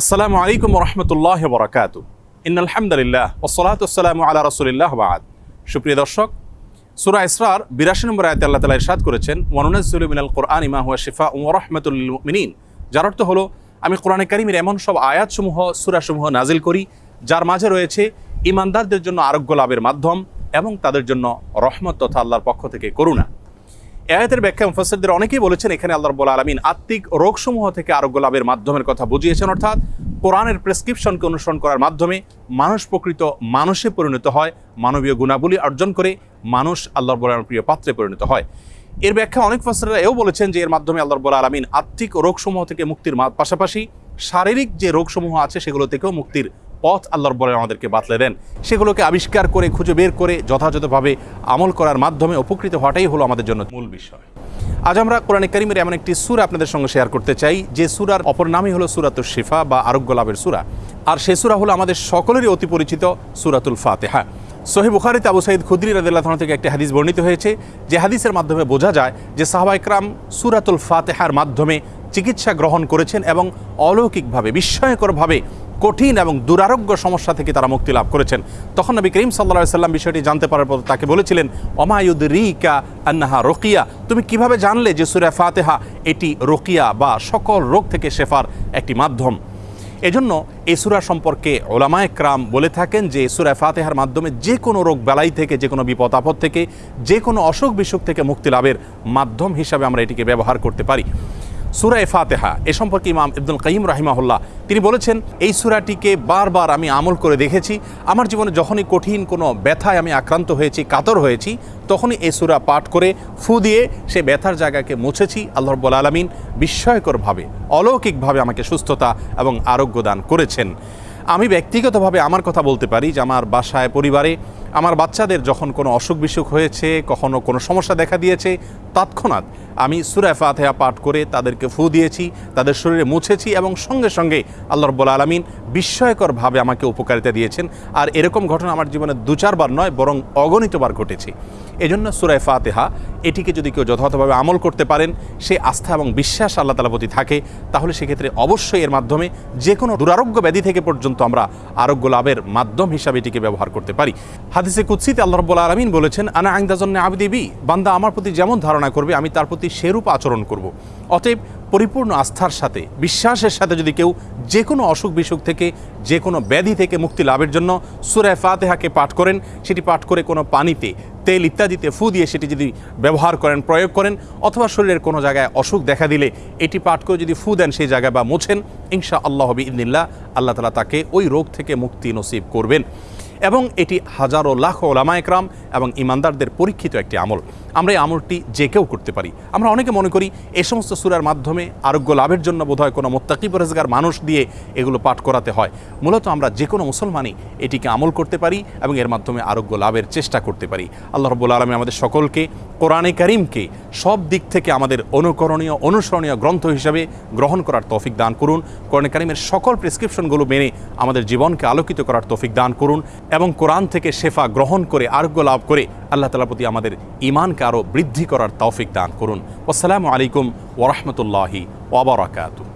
আসসালামু আলাইকুম রহমতুল্লাহ বরাকাত ইন আলহামদুলিল্লাহ ওসলাত আসসালামু আলা রসুলিল্লাহ বাদ। সুপ্রিয় দর্শক, সুরা ইসরার বিরাশি নম্বর আয়তে আল্লাহ তালা ইরশাদ করেছেন ওয়ানুনাজ্জুল মিনাল কোরআন ইমা হুয়া শিফা ও রহমতুল মিনীন যার অর্থ হলো, আমি কোরআনে কারিমের এমন সব আয়াতসমূহ, সুরাসমূহ নাজিল করি, যার মাঝে রয়েছে ইমানদারদের জন্য আরোগ্য লাভের মাধ্যম এবং তাদের জন্য রহমত তথা আল্লাহর পক্ষ থেকে করুণা। আয়াতের ব্যাখ্যা মুফাসসিরদের অনেকেই বলেছেন এখানে আল্লাহ রাব্বুল আলামিন আত্মিক রোগসমূহ থেকে আরোগ্য লাভের মাধ্যমের কথা বুঝিয়েছেন। অর্থাৎ কোরআনের প্রেসক্রিপশনকে অনুসরণ করার মাধ্যমে মানুষ প্রকৃত মানুষে পরিণত হয়, মানবীয় গুণাবলী অর্জন করে মানুষ আল্লাহর বলার প্রিয় পাত্রে পরিণত হয়। এর ব্যাখ্যা অনেক ফাসিররা এও বলেছেন যে এর মাধ্যমে আল্লাহর বলা আলামিন আত্মিক রোগসমূহ থেকে মুক্তির পাশাপাশি শারীরিক যে রোগসমূহ আছে সেগুলো থেকেও মুক্তির পথ আল্লাহর বলে আমাদেরকে বাতলে দেন। সেগুলোকে আবিষ্কার করে, খুঁজে বের করে, যথাযথভাবে আমল করার মাধ্যমে উপকৃত হওয়াটাই হলো আমাদের জন্য মূল বিষয়। আজ আমরা কোরআনে কারিমের এমন একটি সুরা আপনাদের সঙ্গে শেয়ার করতে চাই। যে সুরার অপর নামই হলো সুরাতুল শিফা বা আরোগ্য লাভের সুরা। আর সে সুরা হলো আমাদের সকলেরই অতি পরিচিত সুরাতুল ফাতেহা। সোহেব বুখারিতে আবু সাইদ খুদ্রি রাদিল্লাহ থেকে একটি হাদিস বর্ণিত হয়েছে, যে হাদিসের মাধ্যমে বোঝা যায় যে সাহাবা ইকরাম সুরাতুল ফাতেহার মাধ্যমে চিকিৎসা গ্রহণ করেছেন এবং অলৌকিকভাবে, বিস্ময়করভাবে কঠিন এবং দুরারোগ্য সমস্যা থেকে তারা মুক্তি লাভ করেছেন। তখন নবী করিম সাল্লা সাল্লাম বিষয়টি জানতে পারার পর তাকে বলেছিলেন অমায়ুদ রিকা আন্নাহা রোকিয়া? তুমি কীভাবে জানলে যে সুরা ফাতেহা এটি রোকিয়া বা সকল রোগ থেকে শেফার একটি মাধ্যম? এজন্য এই সুরা সম্পর্কে ওলামায় ক্রাম বলে থাকেন যে সুরা ফাতেহার মাধ্যমে যে কোনো রোগ বেলাই থেকে, যে কোনো বিপদ আপদ থেকে, যে কোনো অসুখ বিসুখ থেকে মুক্তি লাভের মাধ্যম হিসাবে আমরা এটিকে ব্যবহার করতে পারি। সুরায় ফাতেহা, এ সম্পর্কে ইমাম ইবদুল কাইম রাহিমাহুল্লাহ তিনি বলেছেন, এই সুরাটিকে বারবার আমি আমল করে দেখেছি। আমার জীবনে যখনই কঠিন কোনো ব্যথায় আমি আক্রান্ত হয়েছি, কাতর হয়েছি, তখনই এই সুরা পাঠ করে ফু দিয়ে সে ব্যথার জায়গাকে মুছেছি। আল্লাহ আলমিন বিস্ময়করভাবে, অলৌকিকভাবে আমাকে সুস্থতা এবং আরোগ্য দান করেছেন। আমি ব্যক্তিগতভাবে আমার কথা বলতে পারি যে, আমার বাসায়, পরিবারে আমার বাচ্চাদের যখন কোনো অসুখ বিসুখ হয়েছে, কখনো কোনো সমস্যা দেখা দিয়েছে, তৎক্ষণাৎ আমি সুরায় ফাতেহা পাঠ করে তাদেরকে ফু দিয়েছি, তাদের শরীরে মুছেছি এবং সঙ্গে সঙ্গে আল্লাহ রব্বুল আলমিন বিস্ময়করভাবে আমাকে উপকারিতা দিয়েছেন। আর এরকম ঘটনা আমার জীবনে দু চারবার নয়, বরং অগণিতবার ঘটেছে। এজন্য সুরায় ফাতেহা, এটিকে যদি কেউ যথাযথভাবে আমল করতে পারেন, সে আস্থা এবং বিশ্বাস আল্লাহ তালা প্রতি থাকে, তাহলে সেক্ষেত্রে অবশ্যই এর মাধ্যমে যে কোনো দুরারোগ্য ব্যাধি থেকে পর্যন্ত আমরা আরোগ্য লাভের মাধ্যম হিসাবে এটিকে ব্যবহার করতে পারি। কুৎসিতে আল্লাহ রব্বুল আলমিন বলেছেন, আনা আইন্দাজন্নে আবদিবি বান্দা আমার প্রতি যেমন ধারণা করবে, আমি তার প্রতি সেরূপ আচরণ করব। অতএব পরিপূর্ণ আস্থার সাথে, বিশ্বাসের সাথে যদি কেউ যে কোনো অসুখ বিসুখ থেকে যে কোনো ব্যাধি থেকে মুক্তি লাভের জন্য সুরায় ফাতেহাকে পাঠ করেন, সেটি পাঠ করে কোনো পানিতে তেল ইত্যাদিতে ফু দিয়ে সেটি যদি ব্যবহার করেন, প্রয়োগ করেন, অথবা শরীরের কোনো জায়গায় অসুখ দেখা দিলে এটি পাঠ করে যদি ফু দেন সেই জায়গায় বা মোছেন ইনশা আল্লাহ হবি ইদিল্লা আল্লাহ তালা তাকে ওই রোগ থেকে মুক্তি নসিব করবেন। এবং এটি হাজারো লাখ ওলামা একরাম এবং ইমানদারদের পরীক্ষিত একটি আমল। আমরা এই আমলটি যে কেউ করতে পারি। আমরা অনেকে মনে করি এই সমস্ত সুরার মাধ্যমে আরোগ্য লাভের জন্য বোধহয় কোনো মোত্তাকি পরেজগার মানুষ দিয়ে এগুলো পাঠ করাতে হয়। মূলত আমরা যে কোনো মুসলমানই এটিকে আমল করতে পারি এবং এর মাধ্যমে আরোগ্য লাভের চেষ্টা করতে পারি। আল্লাহ রব্বুল আলমী আমাদের সকলকে কোরআনে করিমকে সব দিক থেকে আমাদের অনুকরণীয়, অনুসরণীয় গ্রন্থ হিসাবে গ্রহণ করার তৌফিক দান করুন। কোরআন কারিমের সকল প্রেসক্রিপশনগুলো মেনে আমাদের জীবনকে আলোকিত করার তৌফিক দান করুন এবং কোরআন থেকে শেফা গ্রহণ করে, আরোগ্য লাভ করে আল্লাহ তালার প্রতি আমাদের ইমানকে আরও বৃদ্ধি করার তৌফিক দান করুন। আসসালামু আলাইকুম ওরহমতুল্লাহি ওবরাকাতু